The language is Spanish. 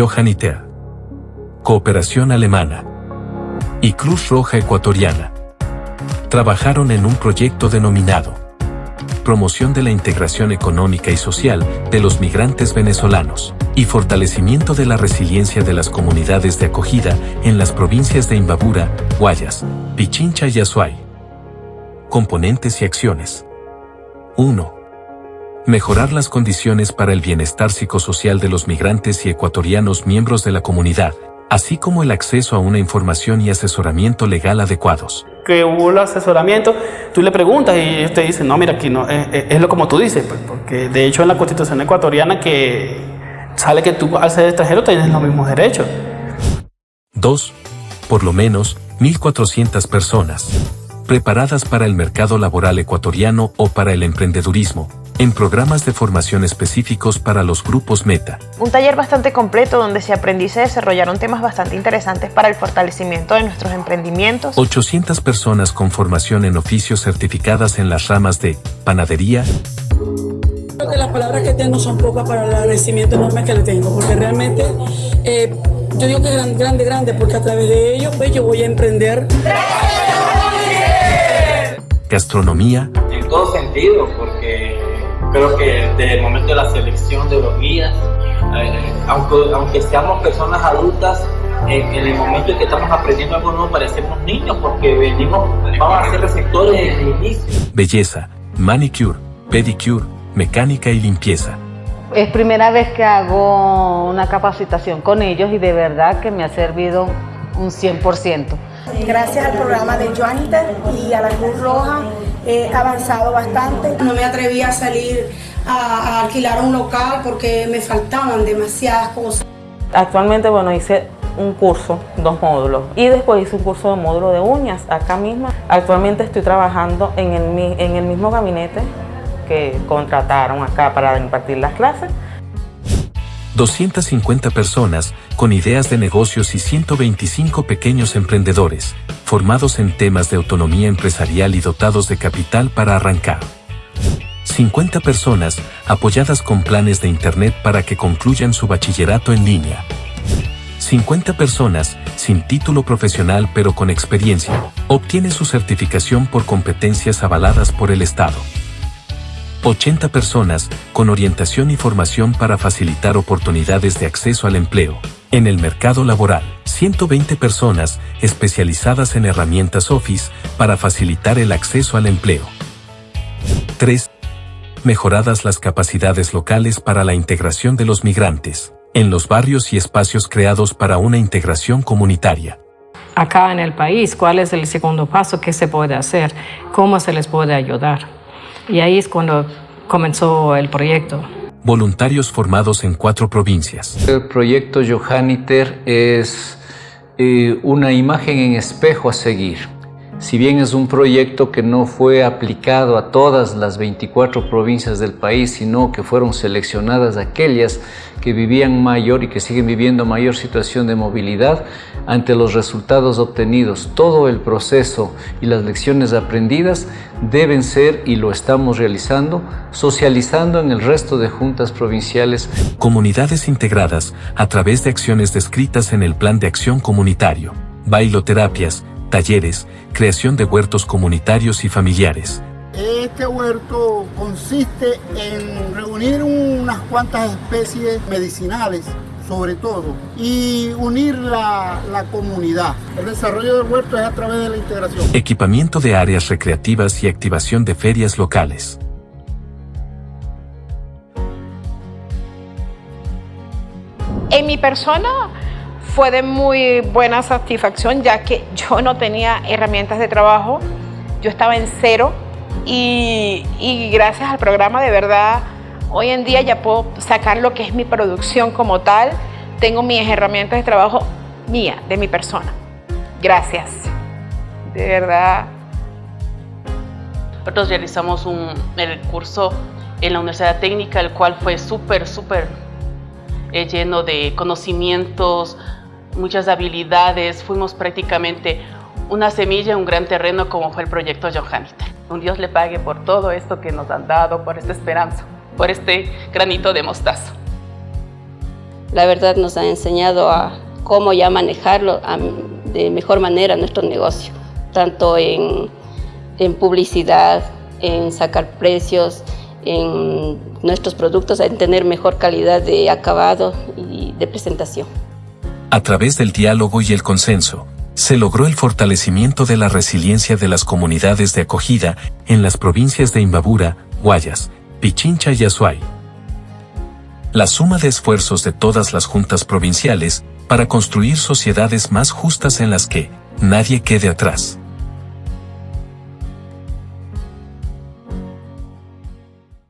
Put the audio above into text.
Johanniter, Cooperación Alemana y Cruz Roja Ecuatoriana. Trabajaron en un proyecto denominado Promoción de la Integración Económica y Social de los Migrantes Venezolanos y fortalecimiento de la resiliencia de las comunidades de acogida en las provincias de Imbabura, Guayas, Pichincha y Azuay. Componentes y acciones. 1. Mejorar las condiciones para el bienestar psicosocial de los migrantes y ecuatorianos miembros de la comunidad, así como el acceso a una información y asesoramiento legal adecuados. Que hubo el asesoramiento, tú le preguntas y usted dice, no, mira, aquí no, es, es lo como tú dices, pues, porque de hecho en la constitución ecuatoriana que sale que tú al ser extranjero tienes los mismos derechos. 2. Por lo menos 1.400 personas preparadas para el mercado laboral ecuatoriano o para el emprendedurismo, en programas de formación específicos para los grupos Meta. Un taller bastante completo donde se aprendió y se desarrollaron temas bastante interesantes para el fortalecimiento de nuestros emprendimientos. 800 personas con formación en oficios certificadas en las ramas de panadería. Creo que las palabras que tengo son pocas para el agradecimiento enorme que le tengo, porque realmente eh, yo digo que es grande, grande, grande, porque a través de ellos pues, yo voy a emprender gastronomía. En todo sentido, porque creo que desde el momento de la selección de los guías, eh, aunque, aunque seamos personas adultas, en, en, el momento en que estamos aprendiendo algo nuevo parecemos niños porque venimos, vamos a ser receptores desde el inicio. Belleza, manicure, pedicure, mecánica y limpieza. Es primera vez que hago una capacitación con ellos y de verdad que me ha servido un 100%. Gracias al programa de Joanita y a la Cruz Roja he avanzado bastante. No me atreví a salir a, a alquilar un local porque me faltaban demasiadas cosas. Actualmente, bueno, hice un curso, dos módulos, y después hice un curso de módulo de uñas acá mismo. Actualmente estoy trabajando en el, en el mismo gabinete que contrataron acá para impartir las clases. 250 personas con ideas de negocios y 125 pequeños emprendedores, formados en temas de autonomía empresarial y dotados de capital para arrancar. 50 personas apoyadas con planes de Internet para que concluyan su bachillerato en línea. 50 personas sin título profesional pero con experiencia, obtiene su certificación por competencias avaladas por el Estado. 80 personas con orientación y formación para facilitar oportunidades de acceso al empleo. En el mercado laboral, 120 personas especializadas en herramientas Office para facilitar el acceso al empleo. 3. Mejoradas las capacidades locales para la integración de los migrantes, en los barrios y espacios creados para una integración comunitaria. Acá en el país, ¿cuál es el segundo paso? ¿Qué se puede hacer? ¿Cómo se les puede ayudar? Y ahí es cuando comenzó el proyecto. Voluntarios formados en cuatro provincias. El proyecto Johanniter es eh, una imagen en espejo a seguir. Si bien es un proyecto que no fue aplicado a todas las 24 provincias del país, sino que fueron seleccionadas aquellas que vivían mayor y que siguen viviendo mayor situación de movilidad, ante los resultados obtenidos, todo el proceso y las lecciones aprendidas deben ser, y lo estamos realizando, socializando en el resto de juntas provinciales. Comunidades integradas a través de acciones descritas en el Plan de Acción Comunitario, bailoterapias, talleres, creación de huertos comunitarios y familiares. Este huerto consiste en reunir unas cuantas especies medicinales, sobre todo, y unir la, la, comunidad. El desarrollo del huerto es a través de la integración. Equipamiento de áreas recreativas y activación de ferias locales. En mi persona fue de muy buena satisfacción ya que yo no tenía herramientas de trabajo, yo estaba en cero y, gracias al programa de verdad hoy en día ya puedo sacar lo que es mi producción como tal, tengo mis herramientas de trabajo mía, de mi persona. Gracias, de verdad. Nosotros realizamos un, el curso en la Universidad Técnica, el cual fue súper, súper eh, lleno de conocimientos, muchas habilidades, fuimos prácticamente una semilla, un gran terreno como fue el proyecto Johanniter. Un Dios le pague por todo esto que nos han dado, por esta esperanza, por este granito de mostaza. la verdad nos ha enseñado a cómo ya manejarlo de mejor manera nuestro negocio, tanto en publicidad, en sacar precios, en nuestros productos, en tener mejor calidad de acabado y de presentación. A través del diálogo y el consenso, se logró el fortalecimiento de la resiliencia de las comunidades de acogida en las provincias de Imbabura, Guayas, Pichincha y Azuay. La suma de esfuerzos de todas las juntas provinciales para construir sociedades más justas en las que nadie quede atrás.